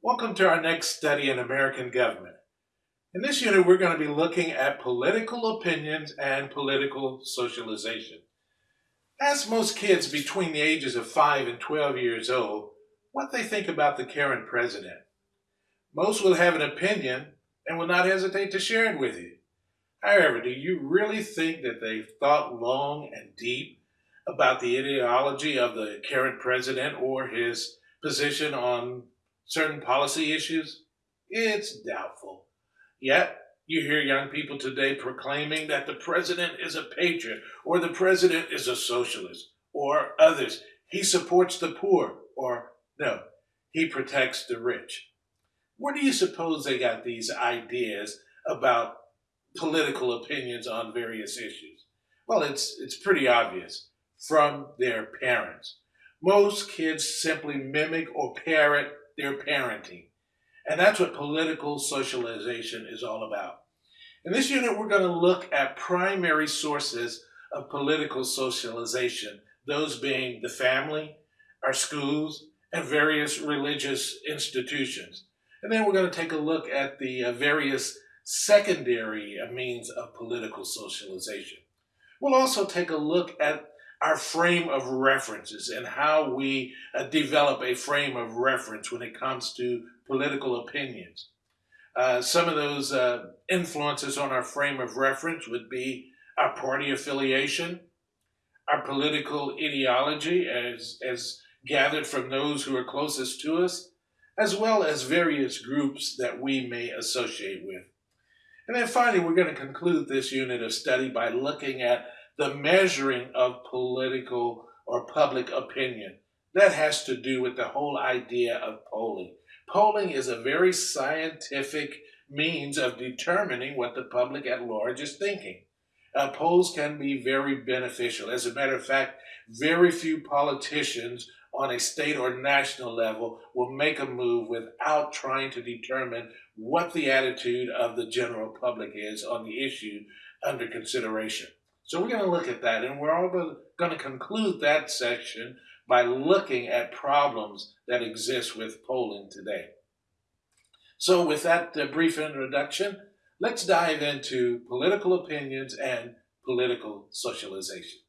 Welcome to our next study in American government. In this unit, we're going to be looking at political opinions and political socialization. Ask most kids between the ages of 5 and 12 years old what they think about the current president. Most will have an opinion and will not hesitate to share it with you. However, do you really think that they've thought long and deep about the ideology of the current president or his position on certain policy issues? It's doubtful. Yet, you hear young people today proclaiming that the president is a patriot, or the president is a socialist, or others. He supports the poor, or no, he protects the rich. Where do you suppose they got these ideas about political opinions on various issues? Well, it's, it's pretty obvious from their parents. Most kids simply mimic or parrot their parenting. And that's what political socialization is all about. In this unit, we're going to look at primary sources of political socialization, those being the family, our schools, and various religious institutions. And then we're going to take a look at the uh, various secondary means of political socialization. We'll also take a look at our frame of references and how we uh, develop a frame of reference when it comes to political opinions. Uh, some of those uh, influences on our frame of reference would be our party affiliation, our political ideology as, as gathered from those who are closest to us, as well as various groups that we may associate with. And then finally, we're going to conclude this unit of study by looking at the measuring of political or public opinion. That has to do with the whole idea of polling. Polling is a very scientific means of determining what the public at large is thinking. Uh, polls can be very beneficial. As a matter of fact, very few politicians on a state or national level will make a move without trying to determine what the attitude of the general public is on the issue under consideration. So we're going to look at that, and we're all going to conclude that section by looking at problems that exist with polling today. So with that uh, brief introduction, let's dive into political opinions and political socialization.